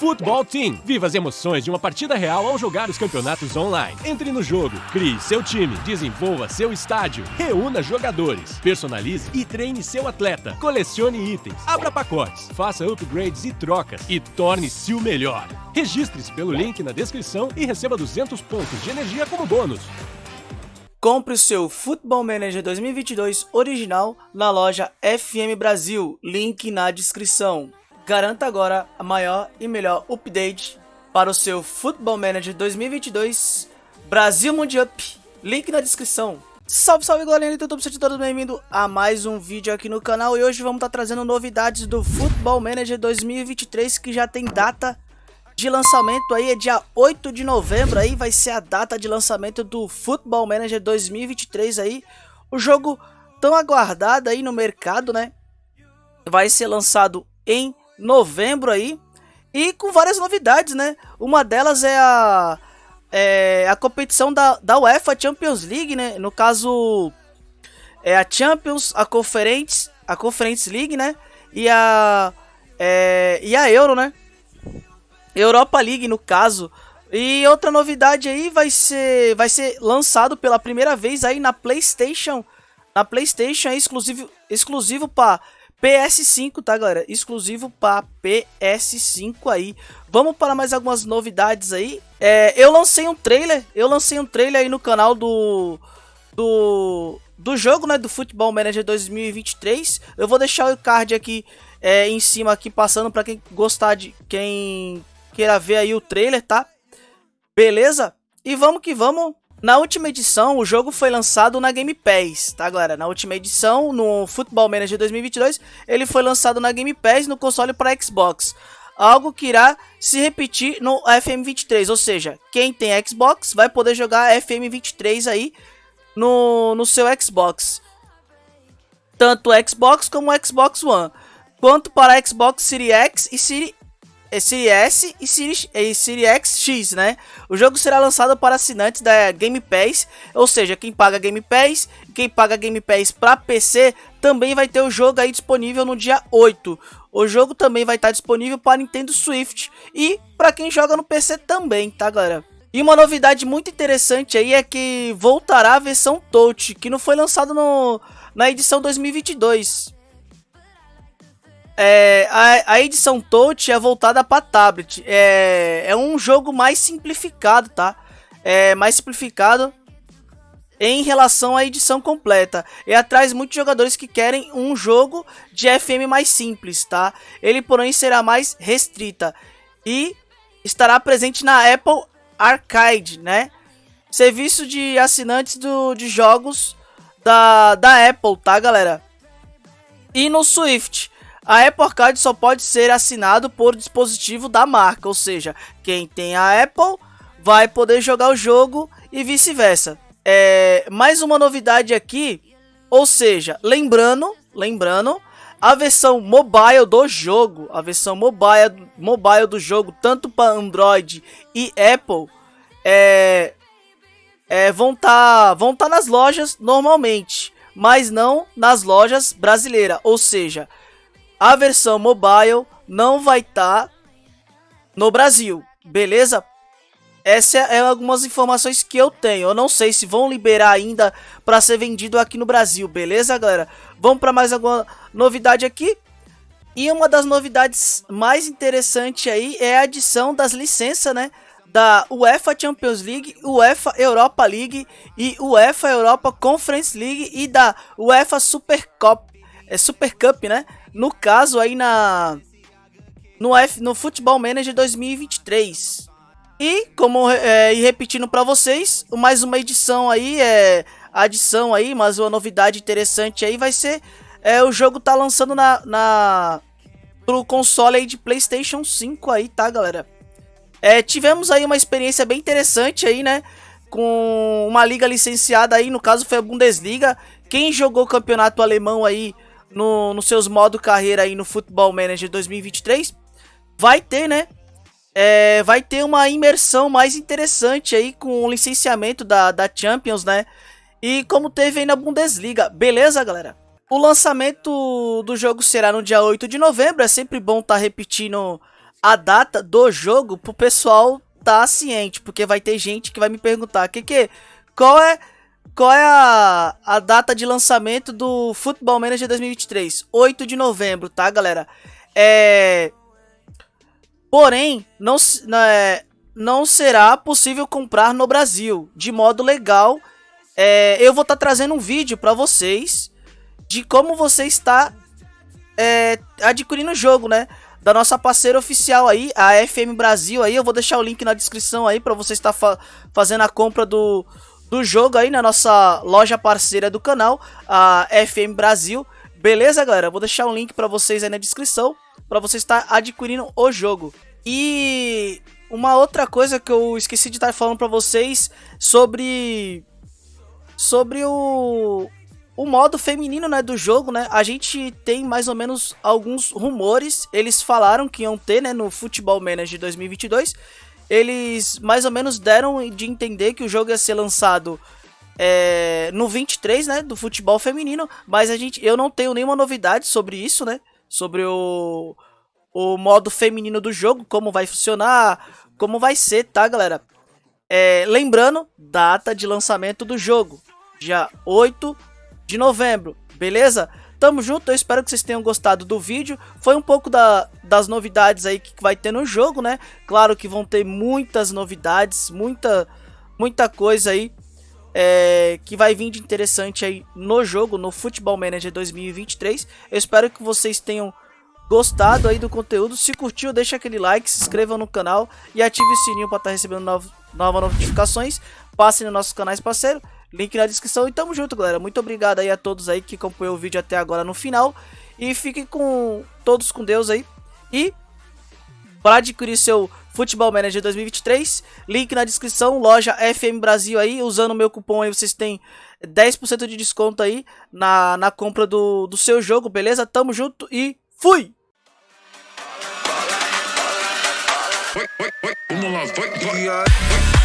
Futebol Team. Viva as emoções de uma partida real ao jogar os campeonatos online. Entre no jogo, crie seu time, desenvolva seu estádio, reúna jogadores, personalize e treine seu atleta, colecione itens, abra pacotes, faça upgrades e trocas e torne-se o melhor. Registre-se pelo link na descrição e receba 200 pontos de energia como bônus. Compre o seu Football Manager 2022 original na loja FM Brasil, link na descrição. Garanta agora a maior e melhor update para o seu Football Manager 2022 Brasil Mundial. Link na descrição. Salve, salve galerinha do YouTube, sejam todos bem-vindos a mais um vídeo aqui no canal E hoje vamos estar tá trazendo novidades do Football Manager 2023 que já tem data de lançamento aí, é dia 8 de novembro aí Vai ser a data de lançamento do Football Manager 2023 aí O jogo tão aguardado aí no mercado, né? Vai ser lançado em novembro aí. E com várias novidades, né? Uma delas é a, é a competição da, da UEFA Champions League, né? No caso, é a Champions, a Conference, a Conference League, né? E a, é, e a Euro, né? Europa League, no caso. E outra novidade aí vai ser, vai ser lançado pela primeira vez aí na PlayStation. Na PlayStation é exclusivo, exclusivo para PS5, tá, galera? Exclusivo para PS5 aí. Vamos para mais algumas novidades aí. É, eu lancei um trailer, eu lancei um trailer aí no canal do do do jogo, né, do Football Manager 2023. Eu vou deixar o card aqui é, em cima aqui passando para quem gostar de quem queira ver aí o trailer, tá? Beleza? E vamos que vamos na última edição, o jogo foi lançado na Game Pass, tá galera? Na última edição, no Football Manager 2022, ele foi lançado na Game Pass no console para Xbox. Algo que irá se repetir no FM23, ou seja, quem tem Xbox vai poder jogar FM23 aí no, no seu Xbox. Tanto Xbox como Xbox One. Quanto para Xbox Series X e Series Series S e Series, e Series X, né? O jogo será lançado para assinantes da Game Pass, ou seja, quem paga Game Pass, quem paga Game Pass para PC, também vai ter o jogo aí disponível no dia 8. O jogo também vai estar disponível para Nintendo Switch e para quem joga no PC também, tá galera? E uma novidade muito interessante aí é que voltará a versão Touch, que não foi lançado no, na edição 2022. É, a, a, edição Touch é voltada para tablet. É, é um jogo mais simplificado, tá? É mais simplificado em relação à edição completa. E atrai muitos jogadores que querem um jogo de FM mais simples, tá? Ele, porém, será mais restrita e estará presente na Apple Arcade, né? Serviço de assinantes do, de jogos da, da Apple, tá, galera? E no Swift a Apple Arcade só pode ser assinado por dispositivo da marca, ou seja, quem tem a Apple vai poder jogar o jogo e vice-versa. É, mais uma novidade aqui, ou seja, lembrando, lembrando, a versão mobile do jogo, a versão mobile, mobile do jogo, tanto para Android e Apple, é, é, vão estar tá, vão tá nas lojas normalmente, mas não nas lojas brasileiras, ou seja, a versão mobile não vai estar tá no Brasil, beleza? Essa é algumas informações que eu tenho. Eu não sei se vão liberar ainda para ser vendido aqui no Brasil, beleza, galera? Vamos para mais alguma novidade aqui. E uma das novidades mais interessantes aí é a adição das licenças, né? Da UEFA Champions League, UEFA Europa League e UEFA Europa Conference League e da UEFA Super Cup, é Super Cup, né? No caso aí na no F no Futebol Manager 2023. E como é, e repetindo para vocês, mais uma edição aí é adição aí, mas uma novidade interessante aí vai ser é o jogo tá lançando na na pro console aí de PlayStation 5 aí, tá, galera? É, tivemos aí uma experiência bem interessante aí, né? Com uma liga licenciada aí, no caso foi a Bundesliga. Quem jogou o campeonato alemão aí no, nos seus modos carreira aí no Football Manager 2023, vai ter, né? É, vai ter uma imersão mais interessante aí com o licenciamento da, da Champions, né? E como teve aí na Bundesliga, beleza, galera? O lançamento do jogo será no dia 8 de novembro, é sempre bom estar tá repetindo a data do jogo pro pessoal tá ciente, porque vai ter gente que vai me perguntar, que que qual é qual é a, a data de lançamento do Football Manager 2023? 8 de novembro, tá, galera? É Porém, não, é, não será possível comprar no Brasil de modo legal. É, eu vou estar tá trazendo um vídeo para vocês de como você está é, adquirindo o jogo, né? Da nossa parceira oficial aí, a FM Brasil aí. Eu vou deixar o link na descrição aí para você estar fa fazendo a compra do, do jogo aí na nossa loja parceira do canal, a FM Brasil. Beleza, galera? Vou deixar um link para vocês aí na descrição para você estar adquirindo o jogo. E uma outra coisa que eu esqueci de estar falando para vocês sobre sobre o o modo feminino, né, do jogo, né? A gente tem mais ou menos alguns rumores, eles falaram que iam ter, né, no Futebol Manager 2022. Eles mais ou menos deram de entender que o jogo ia ser lançado é, no 23, né, do futebol feminino, mas a gente eu não tenho nenhuma novidade sobre isso, né? Sobre o o modo feminino do jogo, como vai funcionar, como vai ser, tá, galera? É, lembrando, data de lançamento do jogo, dia 8 de novembro, beleza? Tamo junto, eu espero que vocês tenham gostado do vídeo. Foi um pouco da, das novidades aí que vai ter no jogo, né? Claro que vão ter muitas novidades, muita, muita coisa aí é, que vai vir de interessante aí no jogo, no Football Manager 2023. Eu espero que vocês tenham gostado aí do conteúdo. Se curtiu, deixa aquele like, se inscreva no canal e ative o sininho para estar tá recebendo novas notificações. Passem nos nossos canais parceiro, link na descrição e tamo junto, galera. Muito obrigado aí a todos aí que acompanhou o vídeo até agora no final. E fiquem com todos com Deus aí. E para adquirir seu Futebol Manager 2023, link na descrição, loja FM Brasil aí, usando o meu cupom aí vocês têm 10% de desconto aí na, na compra do, do seu jogo, beleza? Tamo junto e fui! Vamos lá, vai, vai.